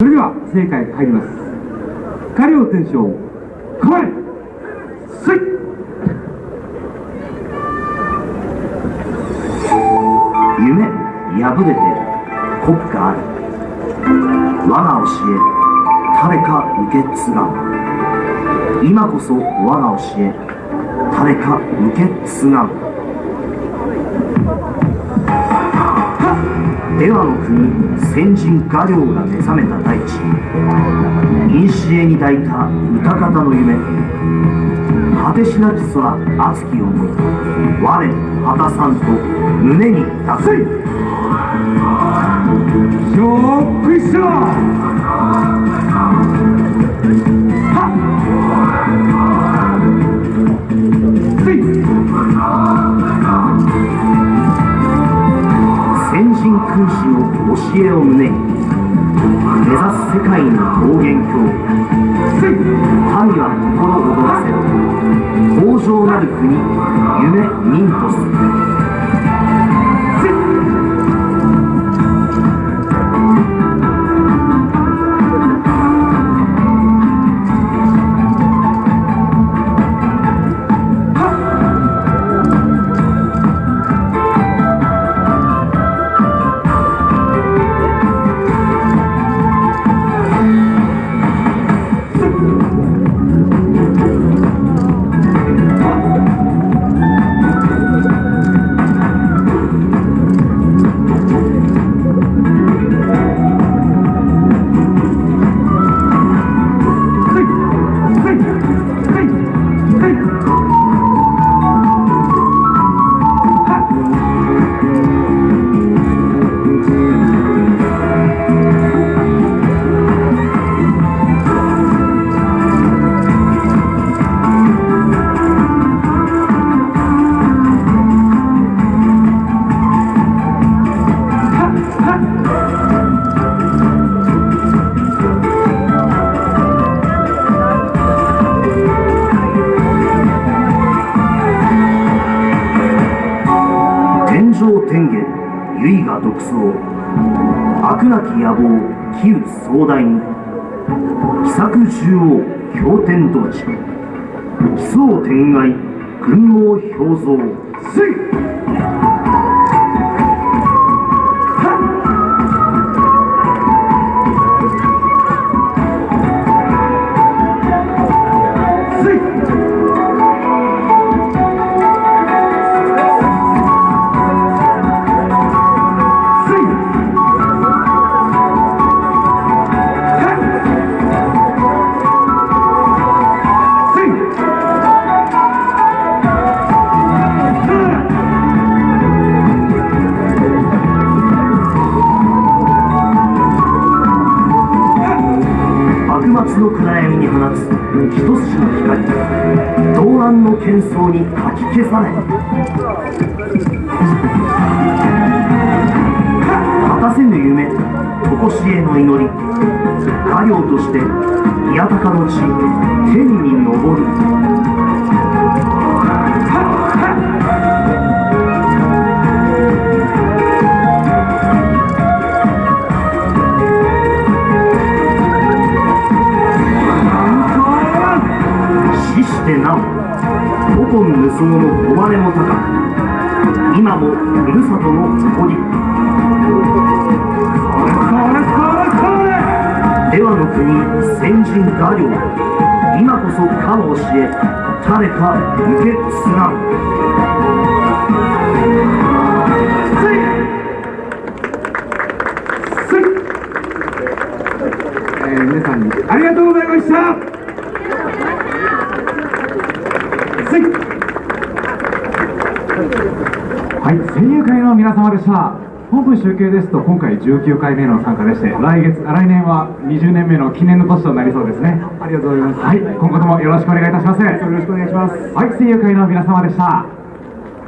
それでは正解入ります。下領天章構えせい。夢破れて国家ある我が教え誰か受け継がん。今こそ我が教え誰か受け継がん。出羽の国先人画領が目覚めた大地古に抱いた歌方の夢果てしなき空熱き思い我果たさんと胸に抱く。ショックショ先人君子の教えを胸に目指す世界の桃源郷神は心躍らせる豊穣なる国夢ミント上天下唯我独創悪なき野望杞憂壮大に。奇策獣王経天道地。奇想天外群王表蔵せい一筋の光動乱の喧騒にかき消され。果たせぬ夢常しえの祈り。家業として宮高の地天に昇る。古今無双の誉れも高く今もふるさとの誇り出羽の国先人画領今こそかの教え誰か受け継がんえー皆さんにありがとうございましたせいはい、声優会の皆様でした。本部集計ですと今回19回目の参加でして来月来年は20年目の記念の年となりそうですね。ありがとうございます。はい今後ともよろしくお願いいたします。よろしくお願いします。はい声優会の皆様でした